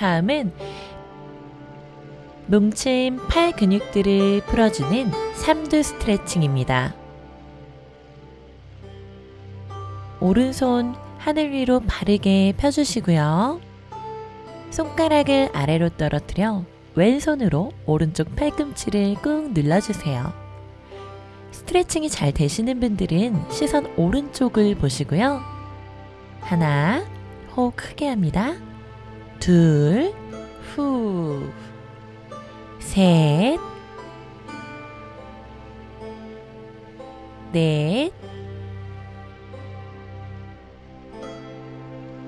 다음은 뭉친 팔 근육들을 풀어주는 삼두 스트레칭입니다. 오른손 하늘 위로 바르게 펴주시고요. 손가락을 아래로 떨어뜨려 왼손으로 오른쪽 팔꿈치를 꾹 눌러주세요. 스트레칭이 잘 되시는 분들은 시선 오른쪽을 보시고요. 하나, 호흡 크게 합니다. 둘, 후, 셋, 넷,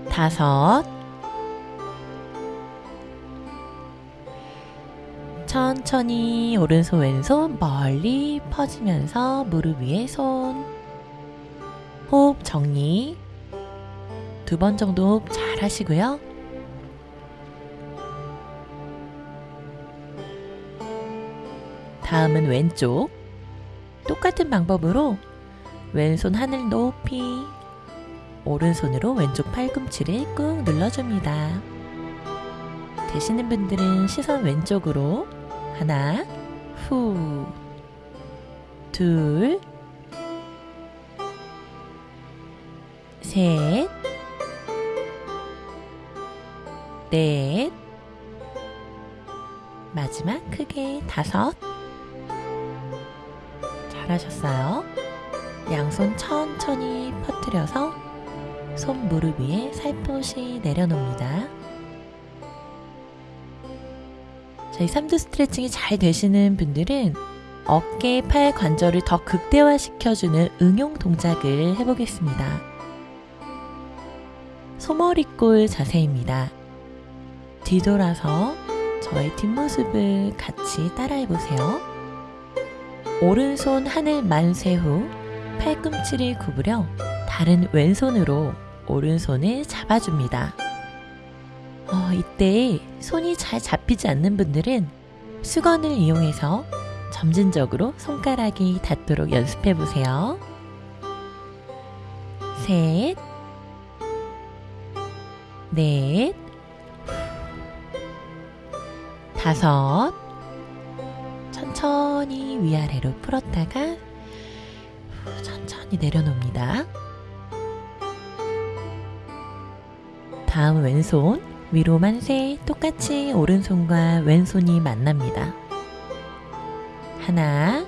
다섯, 천천히 오른손 왼손 멀리 퍼지면서 무릎 위에 손. 호흡 정리. 두 번 정도 잘 하시고요. 다음은 왼쪽 똑같은 방법으로 왼손 하늘 높이 오른손으로 왼쪽 팔꿈치를 꾹 눌러줍니다. 되시는 분들은 시선 왼쪽으로 하나, 후, 둘, 셋, 넷, 마지막 크게 다섯. 잘하셨어요. 양손 천천히 퍼뜨려서 손 무릎 위에 살포시 내려놓습니다. 저희 삼두 스트레칭이 잘 되시는 분들은 어깨, 팔 관절을 더 극대화시켜주는 응용 동작을 해보겠습니다. 소머리꼴 자세입니다. 뒤돌아서 저의 뒷모습을 같이 따라해보세요. 오른손 하늘 만세 후 팔꿈치를 구부려 다른 왼손으로 오른손을 잡아줍니다. 어, 이때 손이 잘 잡히지 않는 분들은 수건을 이용해서 점진적으로 손가락이 닿도록 연습해 보세요. 셋, 넷, 다섯, 천천히 위아래로 풀었다가 천천히 내려놓습니다. 다음 왼손 위로 만세 똑같이 오른손과 왼손이 만납니다. 하나,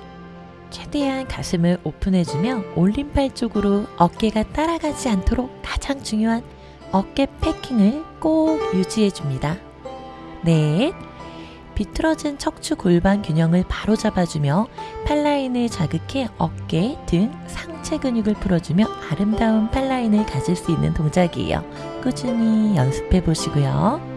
최대한 가슴을 오픈해주며 올림팔 쪽으로 어깨가 따라가지 않도록 가장 중요한 어깨 패킹을 꼭 유지해줍니다. 넷, 비틀어진 척추 골반 균형을 바로 잡아주며 팔라인을 자극해 어깨, 등, 상체 근육을 풀어주며 아름다운 팔라인을 가질 수 있는 동작이에요. 꾸준히 연습해 보시고요.